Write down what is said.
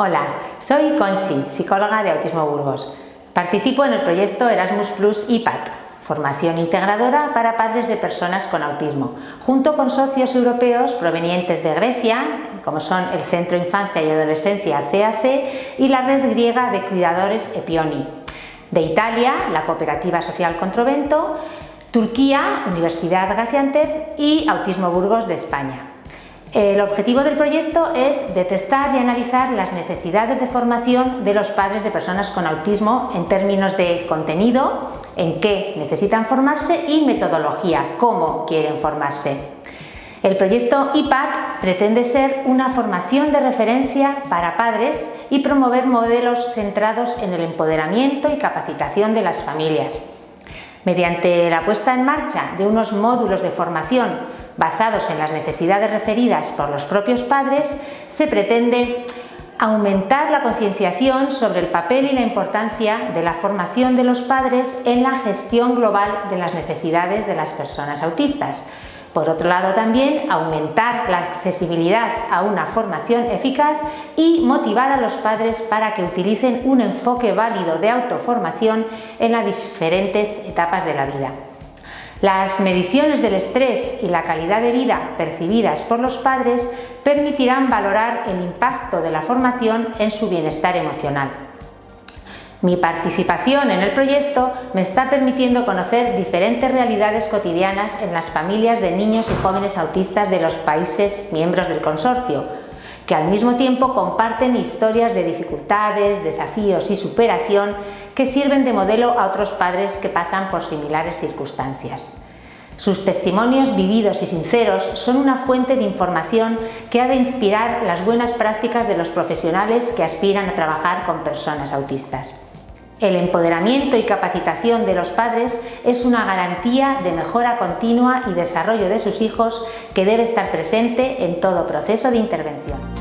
Hola, soy Conchi, psicóloga de Autismo Burgos. Participo en el proyecto Erasmus Plus IPAT, formación integradora para padres de personas con autismo, junto con socios europeos provenientes de Grecia, como son el Centro Infancia y Adolescencia CAC y la red griega de cuidadores Epioni, de Italia, la Cooperativa Social Controvento, Turquía, Universidad Gaziantep y Autismo Burgos de España. El objetivo del proyecto es detectar y analizar las necesidades de formación de los padres de personas con autismo en términos de contenido, en qué necesitan formarse y metodología, cómo quieren formarse. El proyecto IPAC pretende ser una formación de referencia para padres y promover modelos centrados en el empoderamiento y capacitación de las familias. Mediante la puesta en marcha de unos módulos de formación basados en las necesidades referidas por los propios padres, se pretende aumentar la concienciación sobre el papel y la importancia de la formación de los padres en la gestión global de las necesidades de las personas autistas, por otro lado también aumentar la accesibilidad a una formación eficaz y motivar a los padres para que utilicen un enfoque válido de autoformación en las diferentes etapas de la vida. Las mediciones del estrés y la calidad de vida percibidas por los padres permitirán valorar el impacto de la formación en su bienestar emocional. Mi participación en el proyecto me está permitiendo conocer diferentes realidades cotidianas en las familias de niños y jóvenes autistas de los países miembros del consorcio, que al mismo tiempo comparten historias de dificultades, desafíos y superación que sirven de modelo a otros padres que pasan por similares circunstancias. Sus testimonios vividos y sinceros son una fuente de información que ha de inspirar las buenas prácticas de los profesionales que aspiran a trabajar con personas autistas. El empoderamiento y capacitación de los padres es una garantía de mejora continua y desarrollo de sus hijos que debe estar presente en todo proceso de intervención.